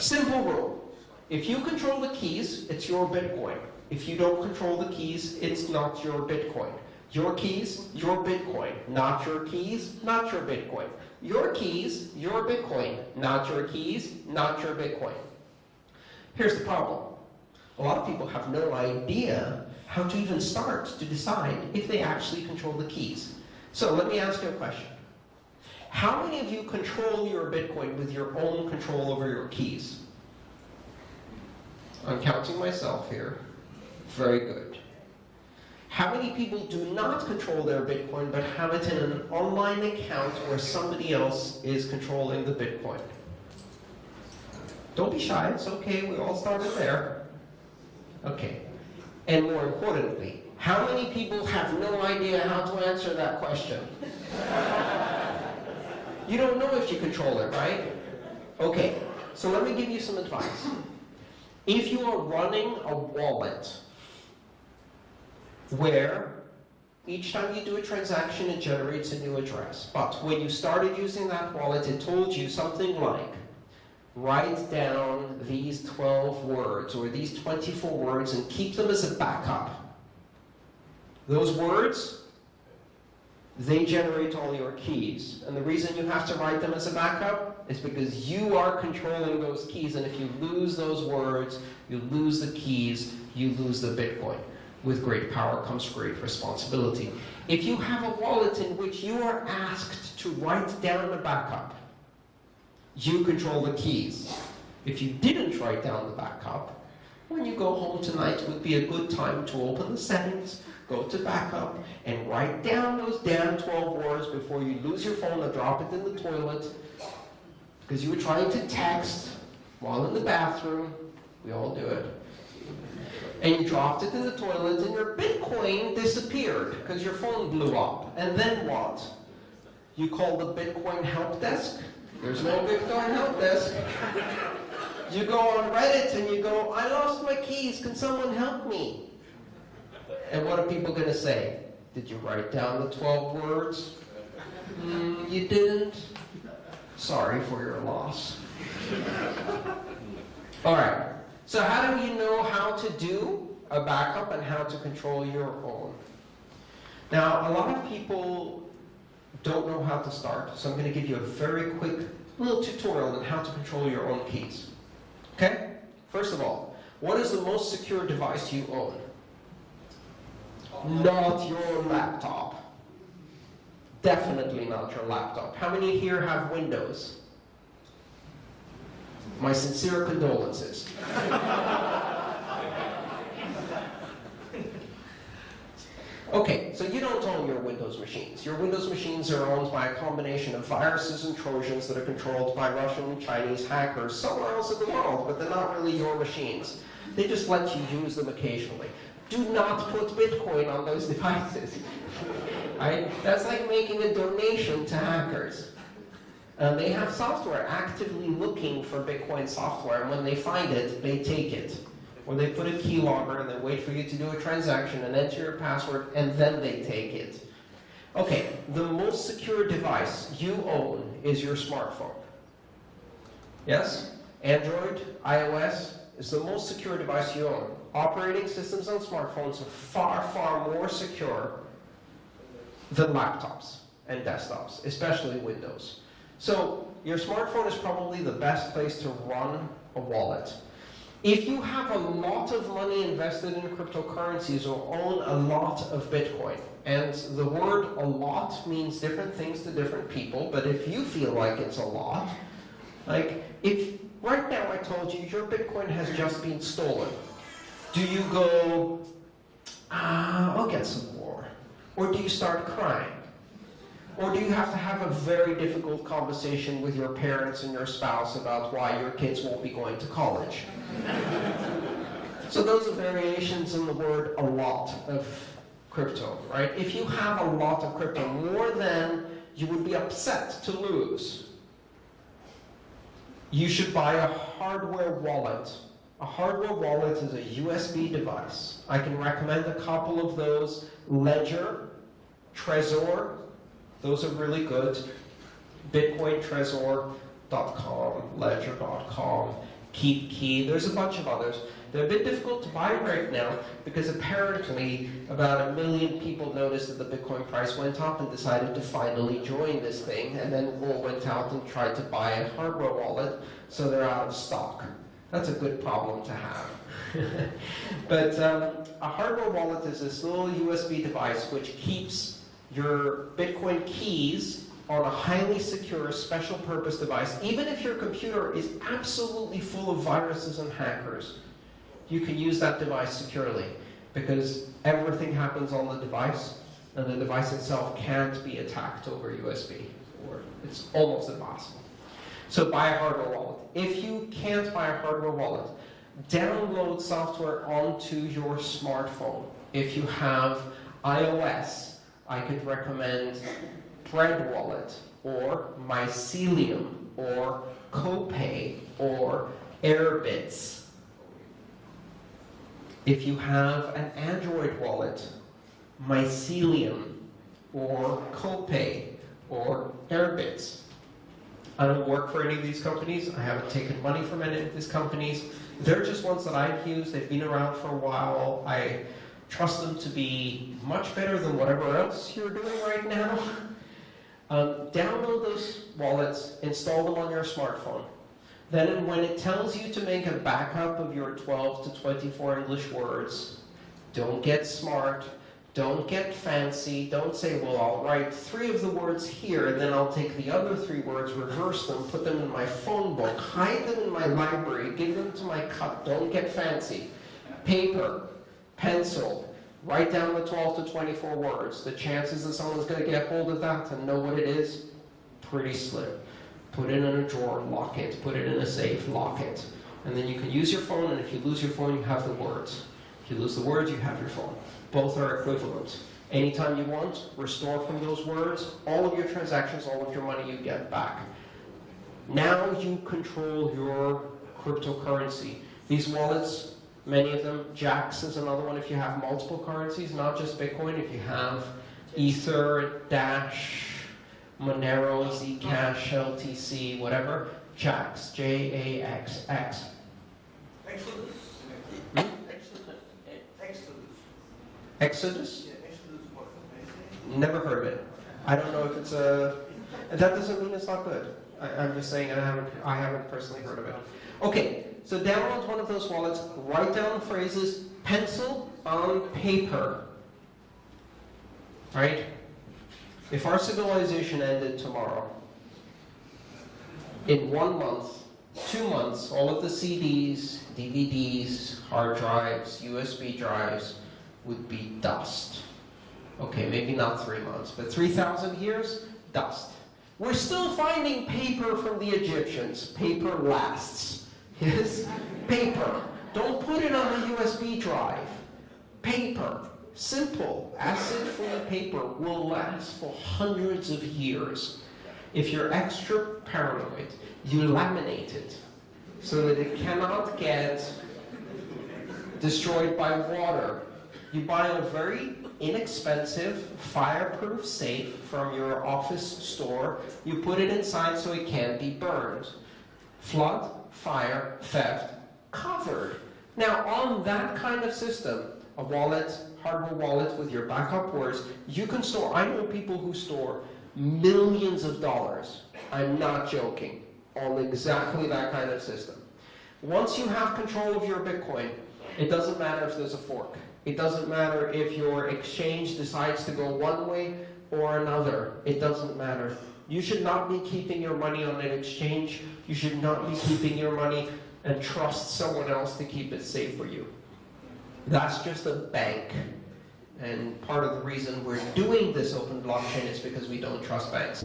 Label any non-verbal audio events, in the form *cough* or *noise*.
Simple rule. If you control the keys, it's your Bitcoin. If you don't control the keys, it's not your Bitcoin. Your keys, your Bitcoin. Not your keys, not your Bitcoin. Your keys, your Bitcoin. Not your keys, not your Bitcoin. Here's the problem. A lot of people have no idea how to even start to decide if they actually control the keys. So let me ask you a question. How many of you control your Bitcoin with your own control over your keys? I'm counting myself here. Very good. How many people do not control their Bitcoin but have it in an online account where somebody else is controlling the Bitcoin? Don't be shy, it's okay, we all started there. Okay. And more importantly, how many people have no idea how to answer that question? You don't know if you control it, right? Okay, so let me give you some advice. If you are running a wallet where each time you do a transaction, it generates a new address. But when you started using that wallet, it told you something like, write down these 12 words or these 24 words and keep them as a backup. Those words, they generate all your keys. And the reason you have to write them as a backup is because you are controlling those keys. And if you lose those words, you lose the keys, you lose the Bitcoin. With great power comes great responsibility. If you have a wallet in which you are asked to write down a backup, you control the keys. If you didn't write down the backup, when you go home tonight it would be a good time to open the settings, go to backup, and write down those damn 12 words before you lose your phone and drop it in the toilet because you were trying to text while in the bathroom. We all do it. And you dropped it in the toilet and your Bitcoin disappeared because your phone blew up. And then what? You call the Bitcoin help desk there's no Bitcoin help desk. You go on Reddit and you go, I lost my keys, can someone help me? And what are people going to say? Did you write down the 12 words? Mm, you didn't? Sorry for your loss. *laughs* All right, so how do you know how to do a backup and how to control your own? Now, a lot of people don't know how to start, so I'm going to give you a very quick little tutorial on how to control your own keys. Okay? First of all, what is the most secure device you own? Not your laptop. Definitely not your laptop. How many here have Windows? My sincere condolences. Okay, so you don't own your Windows machines. Your Windows machines are owned by a combination of viruses and Trojans that are controlled by Russian and Chinese hackers somewhere else in the world, but they're not really your machines. They just let you use them occasionally. Do not put Bitcoin on those *laughs* devices. right? That's like making a donation to hackers. Uh, they have software actively looking for Bitcoin software, and when they find it, they take it or they put a keylogger and they wait for you to do a transaction and enter your password, and then they take it. Okay, the most secure device you own is your smartphone. Yes? Android, iOS is the most secure device you own. Operating systems on smartphones are far, far more secure than laptops and desktops, especially Windows. So your smartphone is probably the best place to run a wallet. If you have a lot of money invested in cryptocurrencies or own a lot of Bitcoin, and the word a lot means different things to different people, but if you feel like it's a lot, like if right now I told you your Bitcoin has just been stolen, do you go, ah, I'll get some more? Or do you start crying? Or do you have to have a very difficult conversation with your parents and your spouse about why your kids won't be going to college? so those are variations in the word a lot of crypto, right? If you have a lot of crypto, more than you would be upset to lose, you should buy a hardware wallet. A hardware wallet is a USB device. I can recommend a couple of those. Ledger, Trezor, those are really good. BitcoinTrezor.com, Ledger.com, KeepKey, there's a bunch of others. They're a bit difficult to buy right now because apparently about a million people noticed that the Bitcoin price went up and decided to finally join this thing, and then all went out and tried to buy a hardware wallet, so they're out of stock. That's a good problem to have. *laughs* but um, a hardware wallet is this little USB device which keeps your Bitcoin keys on a highly secure special purpose device, even if your computer is absolutely full of viruses and hackers, you can use that device securely because everything happens on the device and the device itself can't be attacked over USB or it's almost impossible. So buy a hardware wallet. If you can't buy a hardware wallet, download software onto your smartphone. If you have iOS, I could recommend Bread Wallet or Mycelium or Copay or Airbitz. If you have an Android wallet, Mycelium or Copay or Airbitz. I don't work for any of these companies. I haven't taken money from any of these companies. They're just ones that I've used. They've been around for a while. I trust them to be much better than whatever else you're doing right now. *laughs* Um, download those wallets, install them on your smartphone. Then when it tells you to make a backup of your 12 to 24 English words, don't get smart, don't get fancy, don't say, well, I'll write three of the words here, and then I'll take the other three words, reverse them, put them in my phone book, hide them in my library, give them to my cup, don't get fancy. Paper, pencil, Write down the 12 to 24 words. The chances that someone's going to get hold of that and know what it is, pretty slim. Put it in a drawer, lock it. Put it in a safe, lock it. And then you can use your phone, and if you lose your phone, you have the words. If you lose the words, you have your phone. Both are equivalent. Anytime you want, restore from those words, all of your transactions, all of your money you get back. Now you control your cryptocurrency. These wallets many of them. Jaxx is another one if you have multiple currencies, not just Bitcoin. If you have Ether, Dash, Monero, Zcash, LTC, whatever. Jaxx, J-A-X-X. Exodus. Hmm? Exodus. Exodus? Yeah, Exodus? Never heard of it. I don't know if it's a... That doesn't mean it's not good. I, I'm just saying I haven't, I haven't personally heard of it. Okay, so download one of those wallets, write down phrases, pencil on paper. Right? If our civilization ended tomorrow, in one month, two months, all of the CDs, DVDs, hard drives, USB drives would be dust. Okay, maybe not three months, but 3,000 years, dust. We're still finding paper from the Egyptians. Paper lasts. Yes? Paper. Don't put it on a USB drive. Paper. Simple, acid-free paper will last for hundreds of years. If you're extra paranoid, you laminate it so that it cannot get destroyed by water. You buy a very inexpensive, fireproof safe from your office store. You put it inside so it can't be burned. Flood, fire, theft, covered. Now, on that kind of system, a wallet, hardware wallet with your backup words, you can store, I know people who store millions of dollars, I'm not joking, on exactly that kind of system. Once you have control of your Bitcoin, it doesn't matter if there's a fork. It doesn't matter if your exchange decides to go one way or another. It doesn't matter. You should not be keeping your money on an exchange. You should not be keeping your money and trust someone else to keep it safe for you. That's just a bank. And part of the reason we're doing this open blockchain is because we don't trust banks.